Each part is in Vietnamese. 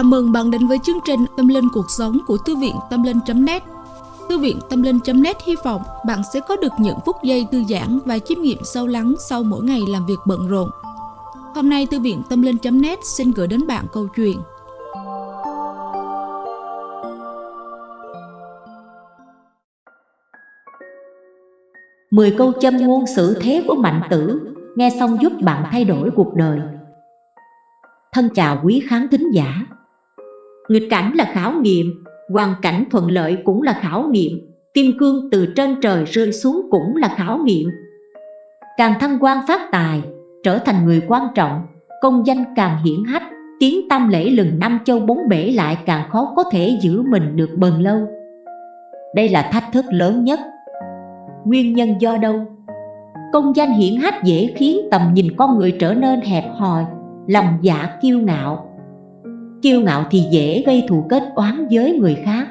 Chào mừng bạn đến với chương trình Tâm Linh Cuộc Sống của Thư viện Tâm Linh.net Thư viện Tâm Linh.net hy vọng bạn sẽ có được những phút giây thư giãn và chiêm nghiệm sâu lắng sau mỗi ngày làm việc bận rộn. Hôm nay, Thư viện Tâm Linh.net xin gửi đến bạn câu chuyện. Mười câu châm ngôn xử thế của mạnh tử, Nghe xong giúp bạn thay đổi cuộc đời. Thân chào quý khán thính giả. Nghịch cảnh là khảo nghiệm, Hoàn cảnh thuận lợi cũng là khảo nghiệm, Kim cương từ trên trời rơi xuống cũng là khảo nghiệm. Càng thăng quan phát tài, Trở thành người quan trọng, Công danh càng hiển hách, Tiếng tam lễ lừng năm châu bốn bể lại càng khó có thể giữ mình được bền lâu. Đây là thách thức lớn nhất. Nguyên nhân do đâu? Công danh hiển hách dễ khiến tầm nhìn con người trở nên hẹp hòi, lòng dạ kiêu ngạo kiêu ngạo thì dễ gây thù kết oán với người khác.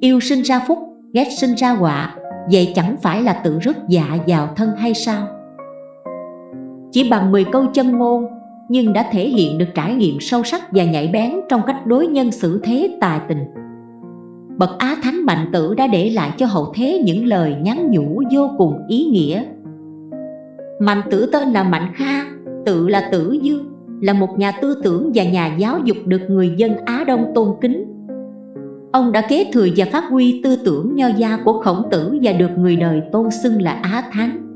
Yêu sinh ra phúc, ghét sinh ra họa, vậy chẳng phải là tự rước dạ vào thân hay sao? Chỉ bằng 10 câu chân ngôn, nhưng đã thể hiện được trải nghiệm sâu sắc và nhạy bén trong cách đối nhân xử thế, tài tình. Bậc á thánh mạnh tử đã để lại cho hậu thế những lời nhắn nhủ vô cùng ý nghĩa. Mạnh tử tên là mạnh kha, tự là tử dương là một nhà tư tưởng và nhà giáo dục được người dân Á Đông tôn kính. Ông đã kế thừa và phát huy tư tưởng nho gia của khổng tử và được người đời tôn xưng là Á Thánh.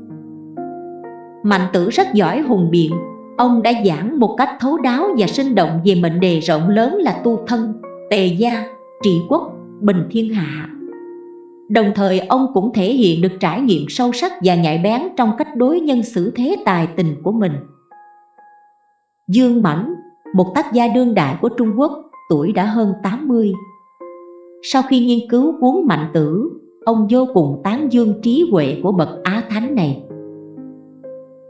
Mạnh tử rất giỏi hùng biện, ông đã giảng một cách thấu đáo và sinh động về mệnh đề rộng lớn là tu thân, tề gia, trị quốc, bình thiên hạ. Đồng thời ông cũng thể hiện được trải nghiệm sâu sắc và nhạy bén trong cách đối nhân xử thế tài tình của mình. Dương Mãnh, một tác gia đương đại của Trung Quốc, tuổi đã hơn 80. Sau khi nghiên cứu cuốn Mạnh Tử, ông vô cùng tán dương trí huệ của bậc Á Thánh này.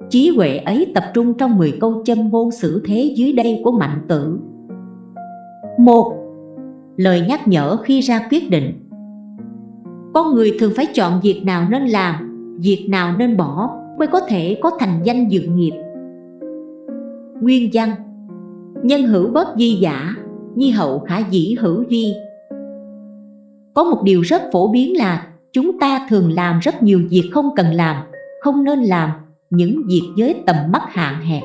Trí huệ ấy tập trung trong 10 câu châm ngôn xử thế dưới đây của Mạnh Tử. một Lời nhắc nhở khi ra quyết định Con người thường phải chọn việc nào nên làm, việc nào nên bỏ mới có thể có thành danh dự nghiệp Nguyên văn. Nhân hữu bất di giả, nhi hậu khả dĩ hữu vi. Có một điều rất phổ biến là chúng ta thường làm rất nhiều việc không cần làm, không nên làm những việc với tầm mắt hạn hẹp.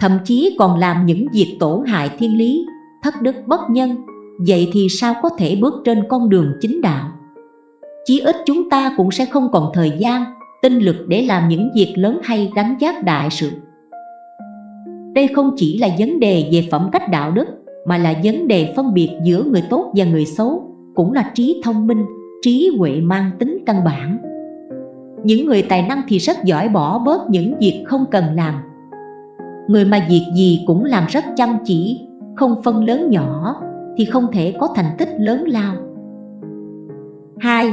Thậm chí còn làm những việc tổn hại thiên lý, thất đức bất nhân Vậy thì sao có thể bước trên con đường chính đạo? Chí ít chúng ta cũng sẽ không còn thời gian, tinh lực để làm những việc lớn hay gánh giác đại sự đây không chỉ là vấn đề về phẩm cách đạo đức mà là vấn đề phân biệt giữa người tốt và người xấu cũng là trí thông minh, trí huệ mang tính căn bản. Những người tài năng thì rất giỏi bỏ bớt những việc không cần làm. Người mà việc gì cũng làm rất chăm chỉ, không phân lớn nhỏ thì không thể có thành tích lớn lao. 2.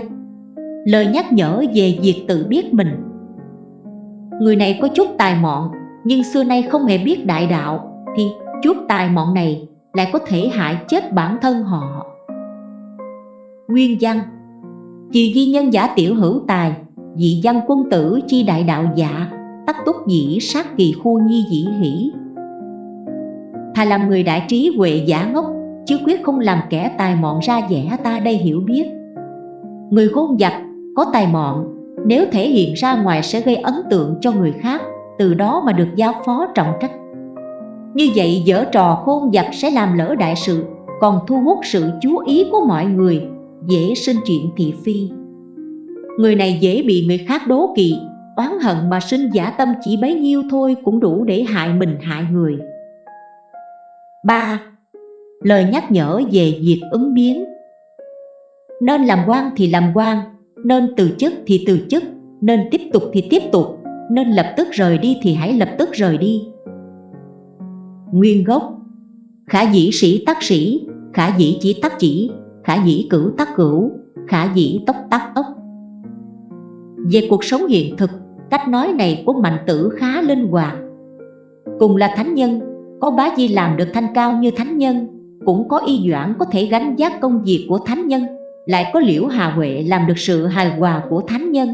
Lời nhắc nhở về việc tự biết mình Người này có chút tài mọn nhưng xưa nay không hề biết đại đạo thì chút tài mọn này lại có thể hại chết bản thân họ. Nguyên văn Chỉ ghi nhân giả tiểu hữu tài, Dị văn quân tử chi đại đạo dạ Tắc túc dĩ sát kỳ khu nhi dĩ hỷ. Thà làm người đại trí huệ giả ngốc, Chứ quyết không làm kẻ tài mọn ra vẻ ta đây hiểu biết. Người khôn giặc có tài mọn, Nếu thể hiện ra ngoài sẽ gây ấn tượng cho người khác từ đó mà được giao phó trọng trách. Như vậy dở trò khôn giặc sẽ làm lỡ đại sự, còn thu hút sự chú ý của mọi người, dễ sinh chuyện thị phi. Người này dễ bị người khác đố kỵ, oán hận mà sinh giả tâm chỉ bấy nhiêu thôi cũng đủ để hại mình hại người. 3. Lời nhắc nhở về việc ứng biến. Nên làm quan thì làm quan, Nên từ chức thì từ chức, Nên tiếp tục thì tiếp tục nên lập tức rời đi thì hãy lập tức rời đi. Nguyên gốc. Khả dĩ sĩ tắc sĩ, Khả dĩ chỉ tắc chỉ, Khả dĩ cửu tắc cửu, Khả dĩ tốc tắc ốc Về cuộc sống hiện thực, Cách nói này của mạnh tử khá linh hoạt. Cùng là thánh nhân, Có bá di làm được thanh cao như thánh nhân, Cũng có y doãn có thể gánh giác công việc của thánh nhân, Lại có liễu hà huệ làm được sự hài hòa của thánh nhân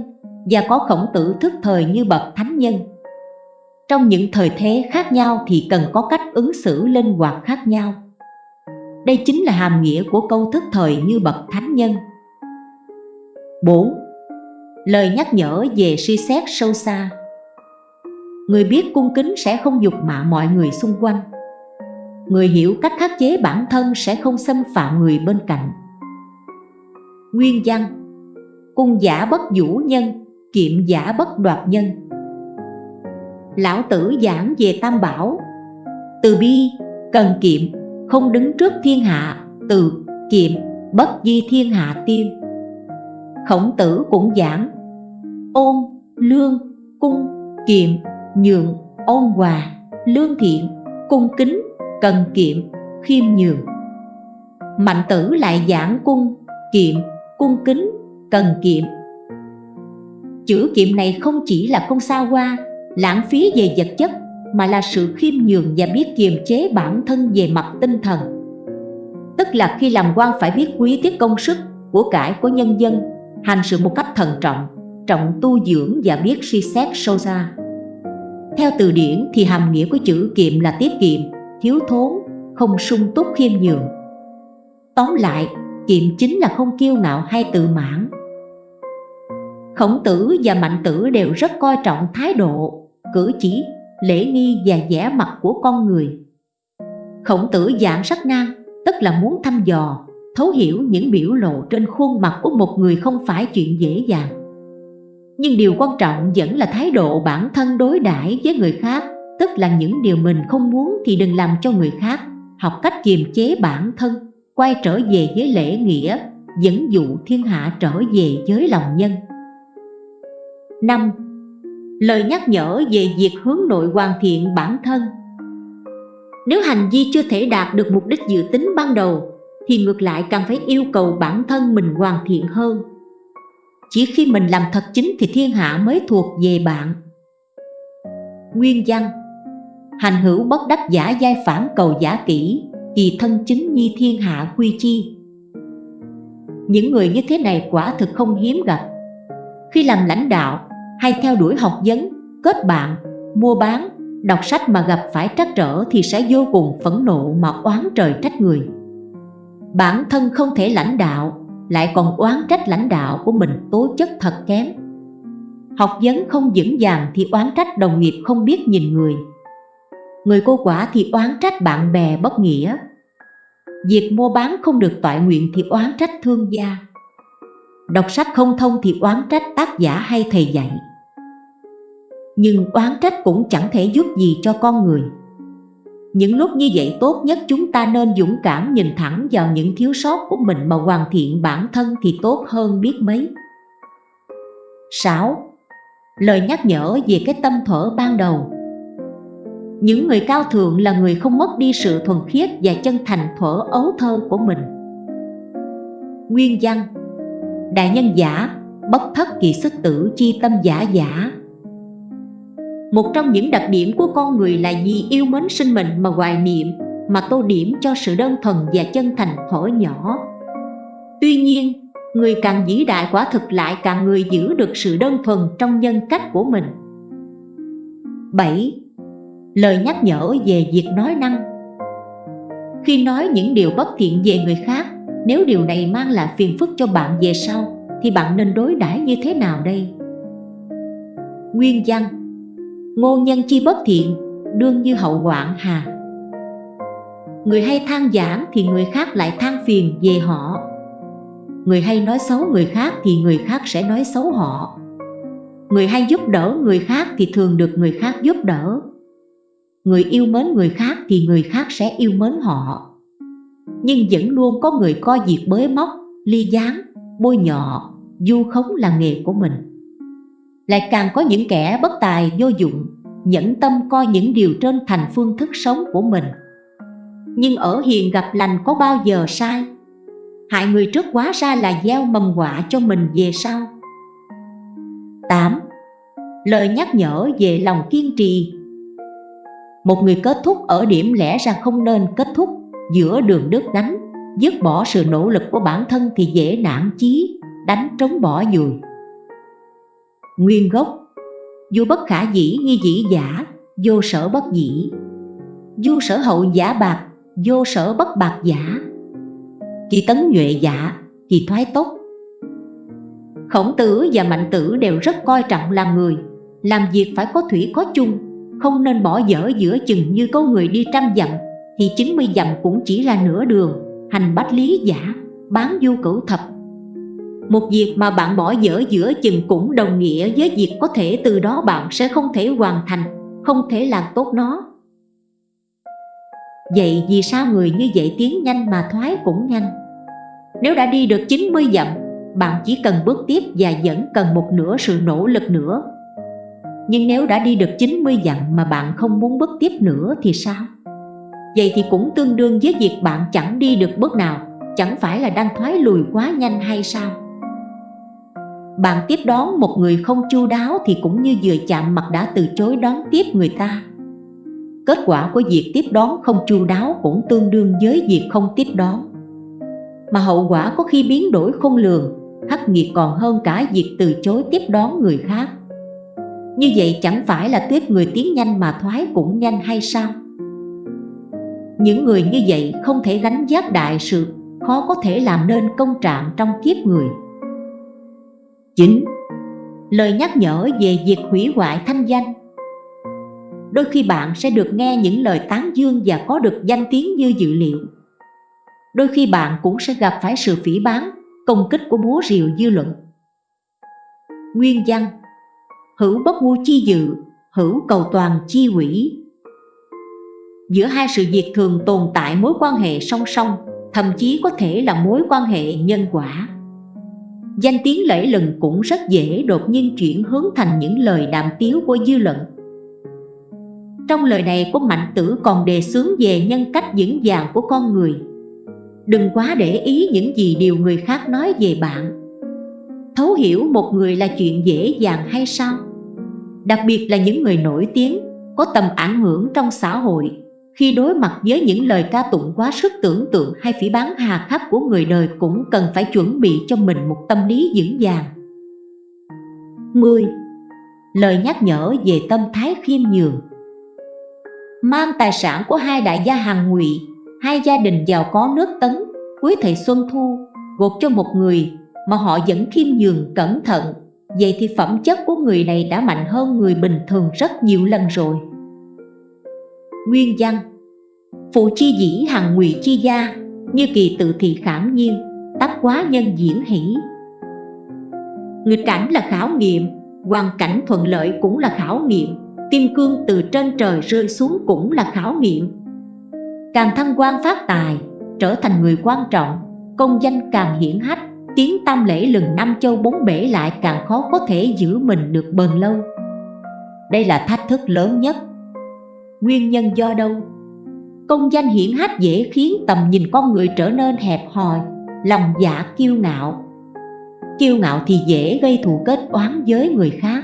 và có khổng tử thức thời như bậc thánh nhân. Trong những thời thế khác nhau thì cần có cách ứng xử linh hoạt khác nhau. Đây chính là hàm nghĩa của câu thức thời như bậc thánh nhân 4. Lời nhắc nhở về suy xét sâu xa Người biết cung kính sẽ không dục mạ mọi người xung quanh Người hiểu cách khắc chế bản thân sẽ không xâm phạm người bên cạnh Nguyên văn Cung giả bất vũ nhân, kiệm giả bất đoạt nhân. Lão tử giảng về tam bảo. Từ bi, cần kiệm, không đứng trước thiên hạ Từ kiệm, bất di thiên hạ tiên. Khổng tử cũng giảng Ôn, lương, cung, kiệm, nhượng ôn hòa, lương thiện, cung kính, cần kiệm, khiêm nhường. Mạnh tử lại giảng cung, kiệm, cung kính, cần kiệm Chữ kiệm này không chỉ là không xa hoa, lãng phí về vật chất Mà là sự khiêm nhường và biết kiềm chế bản thân về mặt tinh thần. Tức là khi làm quan phải biết quý tiết công sức của cải của nhân dân Hành sự một cách thận trọng, trọng tu dưỡng và biết suy xét sâu xa. Theo từ điển thì hàm nghĩa của chữ kiệm là tiết kiệm, thiếu thốn, không sung túc khiêm nhường. Tóm lại, kiệm chính là không kiêu ngạo hay tự mãn. Khổng tử và mạnh tử đều rất coi trọng thái độ, cử chỉ, lễ nghi và vẻ mặt của con người. Khổng tử giảng sắc nan, tức là muốn thăm dò, thấu hiểu những biểu lộ trên khuôn mặt của một người không phải chuyện dễ dàng. Nhưng điều quan trọng vẫn là thái độ bản thân đối đãi với người khác tức là những điều mình không muốn thì đừng làm cho người khác học cách kiềm chế bản thân quay trở về với lễ nghĩa dẫn dụ thiên hạ trở về với lòng nhân. 5. Lời nhắc nhở về việc hướng nội hoàn thiện bản thân. Nếu hành vi chưa thể đạt được mục đích dự tính ban đầu, thì ngược lại càng phải yêu cầu bản thân mình hoàn thiện hơn. Chỉ khi mình làm thật chính thì thiên hạ mới thuộc về bạn. Nguyên văn, Hành hữu bất đắc giả giai phản cầu giả kỹ Thì thân chính nhi thiên hạ quy chi. Những người như thế này quả thực không hiếm gặp. Khi làm lãnh đạo hay theo đuổi học vấn, kết bạn, mua bán, đọc sách mà gặp phải trắc trở thì sẽ vô cùng phẫn nộ mà oán trời trách người. Bản thân không thể lãnh đạo lại còn oán trách lãnh đạo của mình tố chất thật kém. Học vấn không vững vàng thì oán trách đồng nghiệp không biết nhìn người. Người cô quả thì oán trách bạn bè bất nghĩa. Việc mua bán không được toại nguyện thì oán trách thương gia. Đọc sách không thông thì oán trách tác giả hay thầy dạy nhưng oán trách cũng chẳng thể giúp gì cho con người. Những lúc như vậy tốt nhất chúng ta nên dũng cảm nhìn thẳng vào những thiếu sót của mình mà hoàn thiện bản thân thì tốt hơn biết mấy. 6. Lời nhắc nhở về cái tâm thở ban đầu. Những người cao thượng là người không mất đi sự thuần khiết và chân thành thở ấu thơ của mình. Nguyên văn Đại nhân giả, bất thất kỳ sức tử chi tâm giả giả một trong những đặc điểm của con người là vì yêu mến sinh mệnh mà hoài niệm Mà tô điểm cho sự đơn thuần và chân thành thổ nhỏ Tuy nhiên, người càng vĩ đại quả thực lại càng người giữ được sự đơn thuần trong nhân cách của mình 7. Lời nhắc nhở về việc nói năng Khi nói những điều bất thiện về người khác Nếu điều này mang lại phiền phức cho bạn về sau Thì bạn nên đối đãi như thế nào đây? Nguyên văn ngôn nhân chi bất thiện, đương như hậu hoạn hà. Người hay than giảng thì người khác lại than phiền về họ. Người hay nói xấu người khác thì người khác sẽ nói xấu họ. Người hay giúp đỡ người khác thì thường được người khác giúp đỡ. Người yêu mến người khác thì người khác sẽ yêu mến họ. Nhưng vẫn luôn có người coi việc bới móc, ly gián, bôi nhọ du khống là nghề của mình lại càng có những kẻ bất tài vô dụng nhẫn tâm coi những điều trên thành phương thức sống của mình. Nhưng ở hiền gặp lành có bao giờ sai? Hại người trước quá ra là gieo mầm họa cho mình về sau. 8. Lời nhắc nhở về lòng kiên trì. Một người kết thúc ở điểm lẽ ra không nên kết thúc giữa đường đứt đánh Dứt bỏ sự nỗ lực của bản thân thì dễ nản chí, đánh trống bỏ dùi. Nguyên gốc. Vô bất khả dĩ nghi dĩ giả, vô sở bất dĩ. Vô sở hậu giả bạc, vô sở bất bạc giả. Kỳ tấn nhuệ giả kỳ thoái tốt. Khổng tử và mạnh tử đều rất coi trọng làm người. Làm việc phải có thủy có chung Không nên bỏ dở giữa chừng như câu người đi trăm dặm Thì 90 dặm cũng chỉ là nửa đường Hành bách lý giả, bán du cửu thập. Một việc mà bạn bỏ dở giữa chừng cũng đồng nghĩa với việc có thể từ đó bạn sẽ không thể hoàn thành, Không thể làm tốt nó Vậy vì sao người như vậy tiến nhanh mà thoái cũng nhanh Nếu đã đi được 90 dặm, Bạn chỉ cần bước tiếp và vẫn cần một nửa sự nỗ lực nữa Nhưng nếu đã đi được 90 dặm mà bạn không muốn bước tiếp nữa thì sao? Vậy thì cũng tương đương với việc bạn chẳng đi được bước nào, Chẳng phải là đang thoái lùi quá nhanh hay sao? Bạn tiếp đón một người không chu đáo thì cũng như vừa chạm mặt đã từ chối đón tiếp người ta. Kết quả của việc tiếp đón không chu đáo cũng tương đương với việc không tiếp đón. Mà hậu quả có khi biến đổi không lường, Khắc nghiệt còn hơn cả việc từ chối tiếp đón người khác. Như vậy chẳng phải là tuyết người tiến nhanh mà thoái cũng nhanh hay sao? Những người như vậy không thể gánh giác đại sự, Khó có thể làm nên công trạng trong kiếp người. 9. Lời nhắc nhở về việc hủy hoại thanh danh đôi khi bạn sẽ được nghe những lời tán dương và có được danh tiếng như dự liệu. Đôi khi bạn cũng sẽ gặp phải sự phỉ báng, công kích của búa rìu dư luận. Nguyên văn Hữu bất ngu chi dự, hữu cầu toàn chi quỷ. Giữa hai sự việc thường tồn tại mối quan hệ song song, thậm chí có thể là mối quan hệ nhân quả. Danh tiếng lẫy lừng cũng rất dễ đột nhiên chuyển hướng thành những lời đàm tiếu của dư luận. Trong lời này của Mạnh Tử còn đề xướng về nhân cách vững vàng của con người. Đừng quá để ý những gì điều người khác nói về bạn. Thấu hiểu một người là chuyện dễ dàng hay sao? Đặc biệt là những người nổi tiếng, có tầm ảnh hưởng trong xã hội. Khi đối mặt với những lời ca tụng quá sức tưởng tượng hay phỉ bán hà khắc của người đời Cũng cần phải chuẩn bị cho mình một tâm lý vững vàng. 10. Lời nhắc nhở về tâm thái khiêm nhường. Mang tài sản của hai đại gia hàng ngụy, hai gia đình giàu có nước tấn cuối thời xuân thu gột cho một người mà họ vẫn khiêm nhường, cẩn thận. Vậy thì phẩm chất của người này đã mạnh hơn người bình thường rất nhiều lần rồi nguyên văn. Phụ chi dĩ hằng ngụy chi gia, như kỳ tự thị khảm nhiên tác quá nhân diễn hỷ. Nghịch cảnh là khảo nghiệm, hoàn cảnh thuận lợi cũng là khảo nghiệm, kim cương từ trên trời rơi xuống cũng là khảo nghiệm. Càng thăng quan phát tài, trở thành người quan trọng, công danh càng hiển hách, tiếng tam lễ lừng năm châu bốn bể lại càng khó có thể giữ mình được bền lâu. Đây là thách thức lớn nhất nguyên nhân do đâu? Công danh hiển hách dễ khiến tầm nhìn con người trở nên hẹp hòi lòng dạ kiêu ngạo. Kiêu ngạo thì dễ gây thù kết oán với người khác.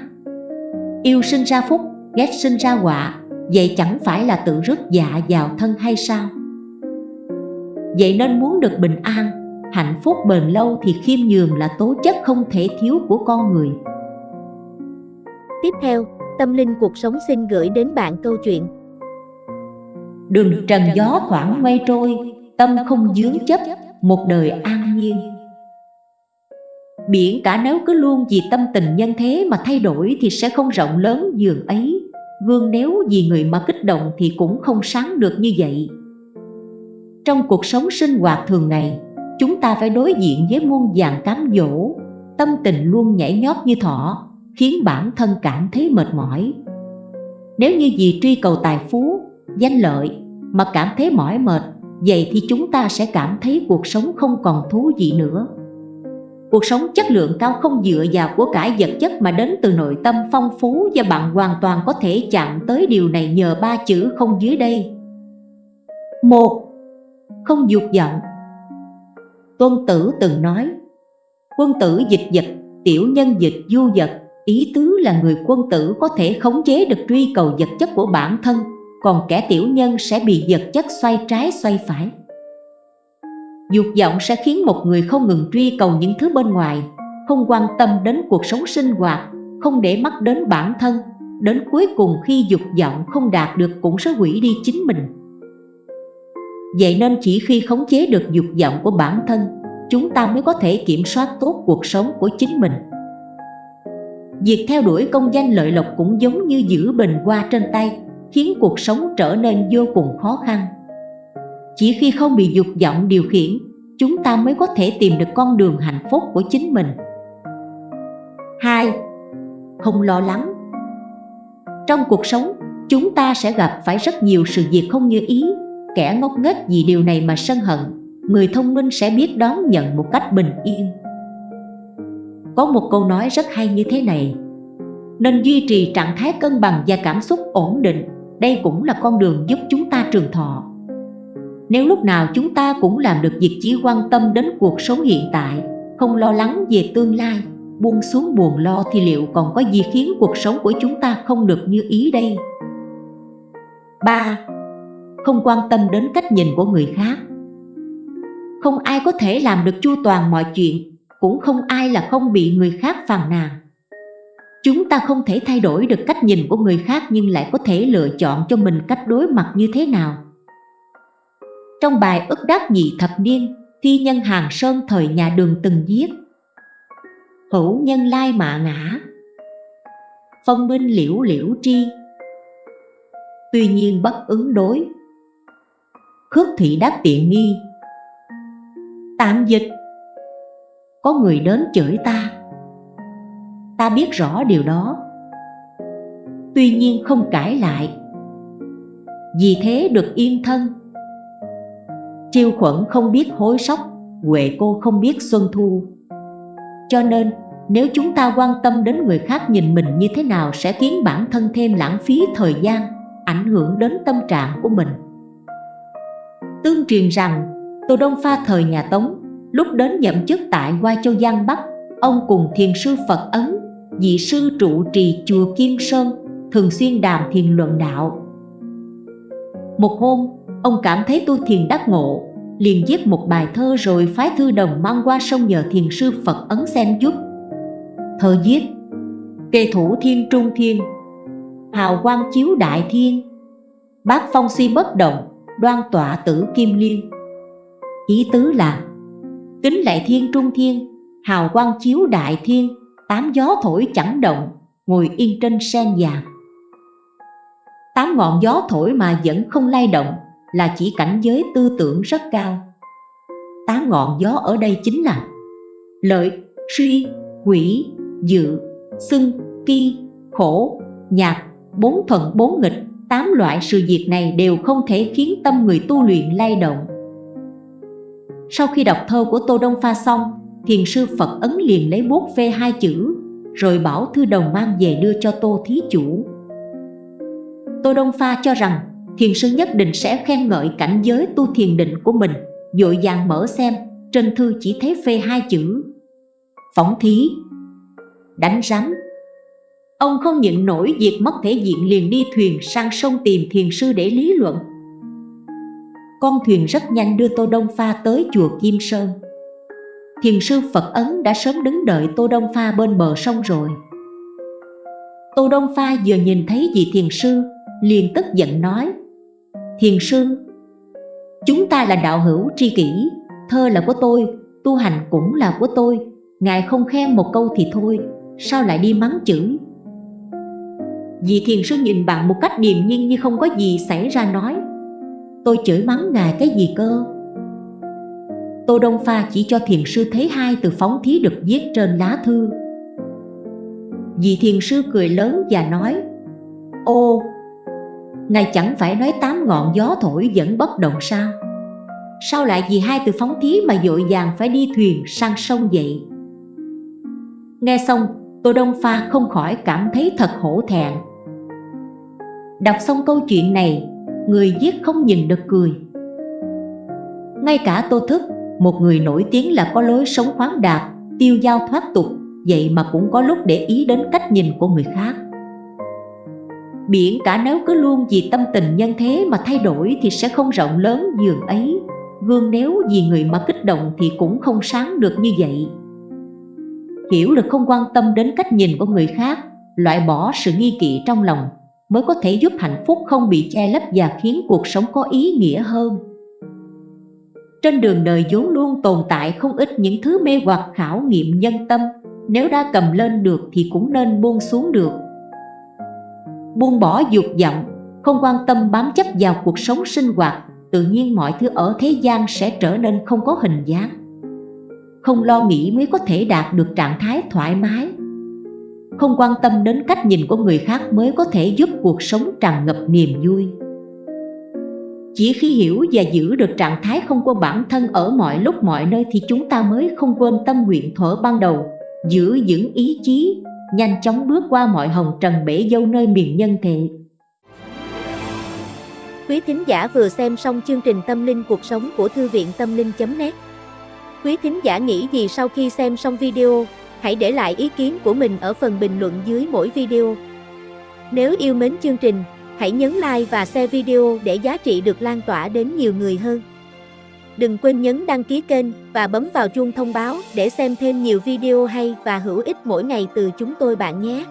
Yêu sinh ra phúc ghét sinh ra họa Vậy chẳng phải là tự rước dạ vào thân hay sao? Vậy nên muốn được bình an Hạnh phúc bền lâu thì khiêm nhường là tố chất không thể thiếu của con người. Tiếp theo, Tâm Linh Cuộc Sống xin gửi đến bạn câu chuyện Đường trần gió thoảng mây trôi Tâm không dướng chấp Một đời an nhiên. Biển cả nếu cứ luôn vì tâm tình nhân thế mà thay đổi Thì sẽ không rộng lớn giường ấy. Gương nếu vì người mà kích động thì cũng không sáng được như vậy. Trong cuộc sống sinh hoạt thường ngày Chúng ta phải đối diện với muôn vàng cám dỗ. Tâm tình luôn nhảy nhót như thỏ Khiến bản thân cảm thấy mệt mỏi. Nếu như vì truy cầu tài phú, danh lợi Mà cảm thấy mỏi mệt Vậy thì chúng ta sẽ cảm thấy cuộc sống không còn thú vị nữa. Cuộc sống chất lượng cao không dựa vào của cải vật chất mà đến từ nội tâm phong phú và bạn hoàn toàn có thể chạm tới điều này nhờ ba chữ không dưới đây. một Không dục vọng. Tôn Tử từng nói Quân tử dịch vật, tiểu nhân dịch du vật Ý tứ là người quân tử có thể khống chế được truy cầu vật chất của bản thân. Còn kẻ tiểu nhân sẽ bị vật chất xoay trái xoay phải. Dục vọng sẽ khiến một người không ngừng truy cầu những thứ bên ngoài, Không quan tâm đến cuộc sống sinh hoạt, Không để mắt đến bản thân, Đến cuối cùng khi dục vọng không đạt được cũng sẽ hủy đi chính mình. Vậy nên chỉ khi khống chế được dục vọng của bản thân, Chúng ta mới có thể kiểm soát tốt cuộc sống của chính mình. Việc theo đuổi công danh lợi lộc cũng giống như giữ bình hoa trên tay. Khiến cuộc sống trở nên vô cùng khó khăn. Chỉ khi không bị dục vọng điều khiển Chúng ta mới có thể tìm được con đường hạnh phúc của chính mình. 2. Không lo lắng. Trong cuộc sống, chúng ta sẽ gặp phải rất nhiều sự việc không như ý Kẻ ngốc nghếch vì điều này mà sân hận Người thông minh sẽ biết đón nhận một cách bình yên. Có một câu nói rất hay như thế này Nên duy trì trạng thái cân bằng và cảm xúc ổn định. Đây cũng là con đường giúp chúng ta trường thọ Nếu lúc nào chúng ta cũng làm được việc chỉ quan tâm đến cuộc sống hiện tại, Không lo lắng về tương lai, buông xuống buồn lo thì liệu còn có gì khiến cuộc sống của chúng ta không được như ý đây? 3. Không quan tâm đến cách nhìn của người khác Không ai có thể làm được chu toàn mọi chuyện, Cũng không ai là không bị người khác phàn nàn Chúng ta không thể thay đổi được cách nhìn của người khác Nhưng lại có thể lựa chọn cho mình cách đối mặt như thế nào. Trong bài ức đắc nhị thập niên, Thi nhân Hàng Sơn thời nhà đường từng viết, hữu nhân lai mạ ngã phân minh liễu liễu tri. Tuy nhiên bất ứng đối, khước thị đắc tiện nghi. Tạm dịch, có người đến chửi ta ta biết rõ điều đó. Tuy nhiên không cãi lại. Vì thế được yên thân. Triêu khuẩn không biết hối sóc huệ cô không biết xuân thu. Cho nên nếu chúng ta quan tâm đến người khác nhìn mình như thế nào sẽ khiến bản thân thêm lãng phí thời gian, ảnh hưởng đến tâm trạng của mình. Tương truyền rằng, Tô Đông Pha thời nhà Tống, lúc đến nhậm chức tại Hoa Châu Giang Bắc, ông cùng thiền sư Phật Ấn, vị sư trụ trì chùa Kim Sơn, thường xuyên đàm thiền luận đạo. Một hôm, ông cảm thấy tu thiền đắc ngộ, liền viết một bài thơ rồi phái thư đồng mang qua sông nhờ thiền sư Phật Ấn xem giúp Thơ viết Kê thủ thiên trung thiên Hào quang chiếu đại thiên Bác phong suy bất động Đoan tọa tử kim liên Ý tứ là Kính lại thiên trung thiên Hào quang chiếu đại thiên Tám gió thổi chẳng động Ngồi yên trên sen già Tám ngọn gió thổi mà vẫn không lay động Là chỉ cảnh giới tư tưởng rất cao. Tám ngọn gió ở đây chính là Lợi, suy, quỷ, dự, xưng, ki, khổ, nhạc, bốn thuận bốn nghịch, tám loại sự việc này đều không thể khiến tâm người tu luyện lay động. Sau khi đọc thơ của Tô Đông Pha xong, thiền sư Phật Ấn liền lấy bút phê hai chữ, rồi bảo thư đồng mang về đưa cho Tô Thí Chủ. Tô Đông Pha cho rằng thiền sư nhất định sẽ khen ngợi cảnh giới tu thiền định của mình, dội vàng mở xem, trên thư chỉ thấy phê hai chữ. Phỏng thí, đánh rắm Ông không nhận nổi việc mất thể diện liền đi thuyền sang sông tìm thiền sư để lý luận Con thuyền rất nhanh đưa Tô Đông Pha tới chùa Kim Sơn Thiền sư Phật Ấn đã sớm đứng đợi Tô Đông Pha bên bờ sông rồi. Tô Đông Pha vừa nhìn thấy vị thiền sư, liền tức giận nói, Thiền sư, Chúng ta là đạo hữu tri kỷ, Thơ là của tôi, Tu hành cũng là của tôi, Ngài không khen một câu thì thôi, Sao lại đi mắng chửi? Vị thiền sư nhìn bạn một cách điềm nhiên như không có gì xảy ra nói, Tôi chửi mắng ngài cái gì cơ? Tô Đông Pha chỉ cho thiền sư thấy hai từ phóng thí được viết trên lá thư. Vị thiền sư cười lớn và nói Ô, ngài chẳng phải nói tám ngọn gió thổi vẫn bất động sao? Sao lại vì hai từ phóng thí mà dội vàng phải đi thuyền sang sông vậy? Nghe xong Tô Đông Pha không khỏi cảm thấy thật hổ thẹn. Đọc xong câu chuyện này Người viết không nhìn được cười. Ngay cả Tô Thức một người nổi tiếng là có lối sống khoáng đạt Tiêu giao thoát tục Vậy mà cũng có lúc để ý đến cách nhìn của người khác. Biển cả nếu cứ luôn vì tâm tình nhân thế mà thay đổi Thì sẽ không rộng lớn giường ấy. Gương nếu vì người mà kích động thì cũng không sáng được như vậy. Hiểu được không quan tâm đến cách nhìn của người khác, loại bỏ sự nghi kỵ trong lòng, mới có thể giúp hạnh phúc không bị che lấp và khiến cuộc sống có ý nghĩa hơn. Trên đường đời vốn luôn tồn tại không ít những thứ mê hoặc khảo nghiệm nhân tâm. Nếu đã cầm lên được thì cũng nên buông xuống được. Buông bỏ dục vọng, không quan tâm bám chấp vào cuộc sống sinh hoạt Tự nhiên mọi thứ ở thế gian sẽ trở nên không có hình dáng. Không lo nghĩ mới có thể đạt được trạng thái thoải mái. Không quan tâm đến cách nhìn của người khác mới có thể giúp cuộc sống tràn ngập niềm vui chỉ khi hiểu và giữ được trạng thái không quên bản thân ở mọi lúc mọi nơi thì chúng ta mới không quên tâm nguyện thuở ban đầu, giữ vững ý chí, nhanh chóng bước qua mọi hồng trần bể dâu nơi miền nhân thể. Quý thính giả vừa xem xong chương trình Tâm linh cuộc sống của Thư viện Tâm linh.net Quý thính giả nghĩ gì sau khi xem xong video, hãy để lại ý kiến của mình ở phần bình luận dưới mỗi video. Nếu yêu mến chương trình, Hãy nhấn like và share video để giá trị được lan tỏa đến nhiều người hơn. Đừng quên nhấn đăng ký kênh và bấm vào chuông thông báo để xem thêm nhiều video hay và hữu ích mỗi ngày từ chúng tôi bạn nhé.